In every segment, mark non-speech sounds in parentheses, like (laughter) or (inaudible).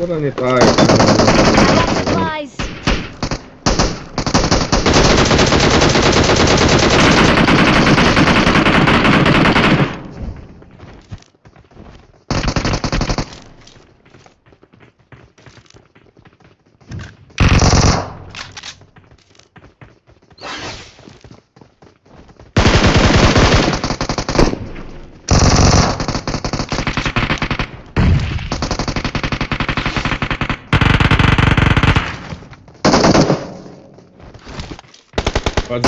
Wala ni tayo. Supplies. Kung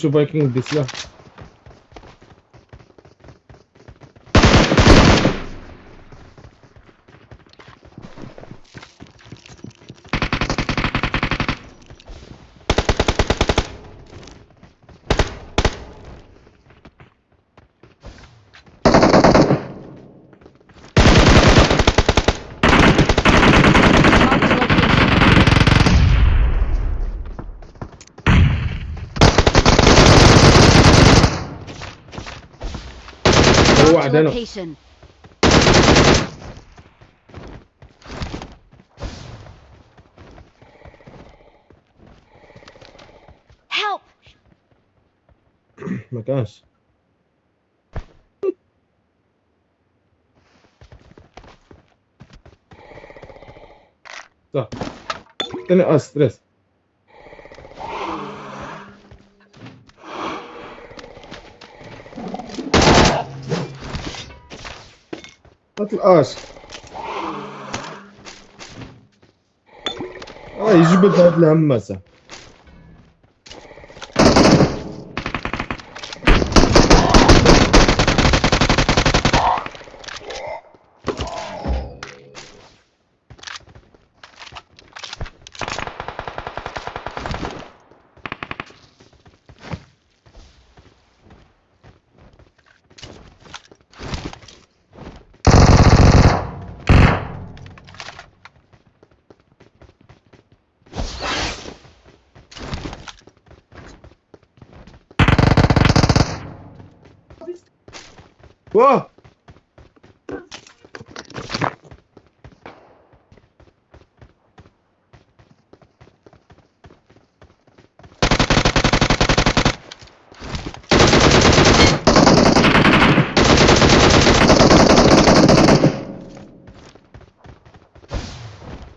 si Viking dis lang. No. location. Help! (clears throat) My gosh. So. Tani ah, stress. القاش اه يجبد هاد الهمسة Whoa!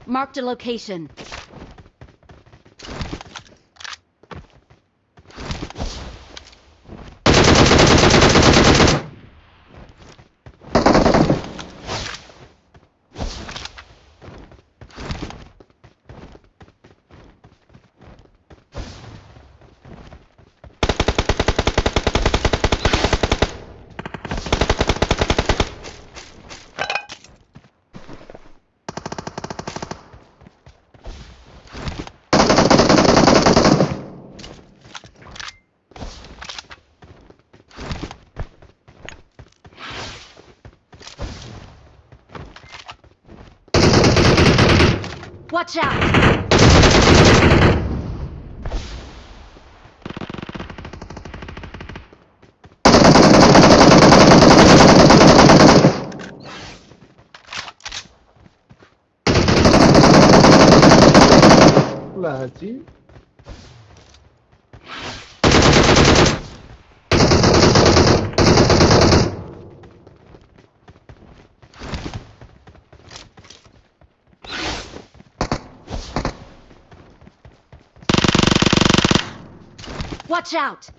Marked a location. Watch out! Bloody Watch out!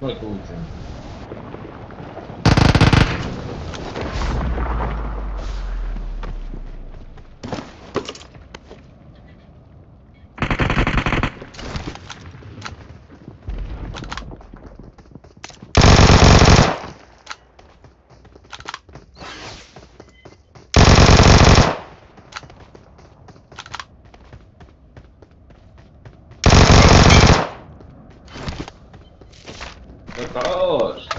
ну это лучше chicos.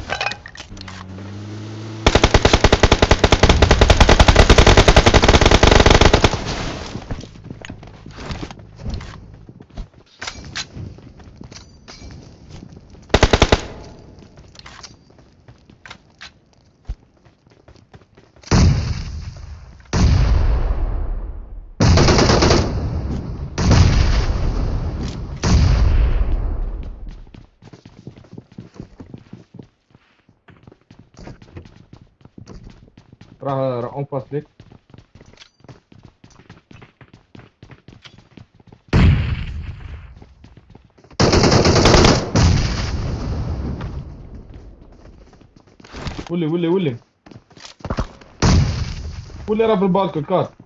راح راح اون باس ليك ولي ولي ولي ولي راه بالبالكون كار I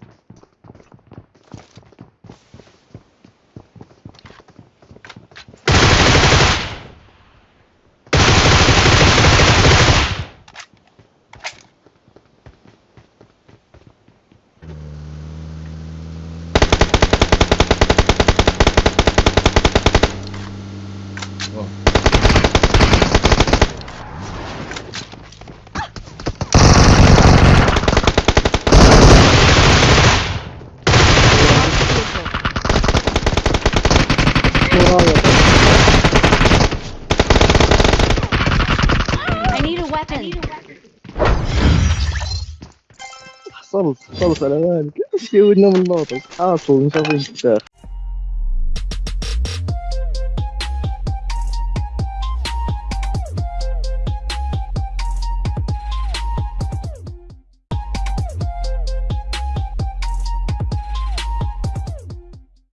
مراية حصلت حصلت على مالك شي (laughs) ودنا من الناطق حاصل مش عارفين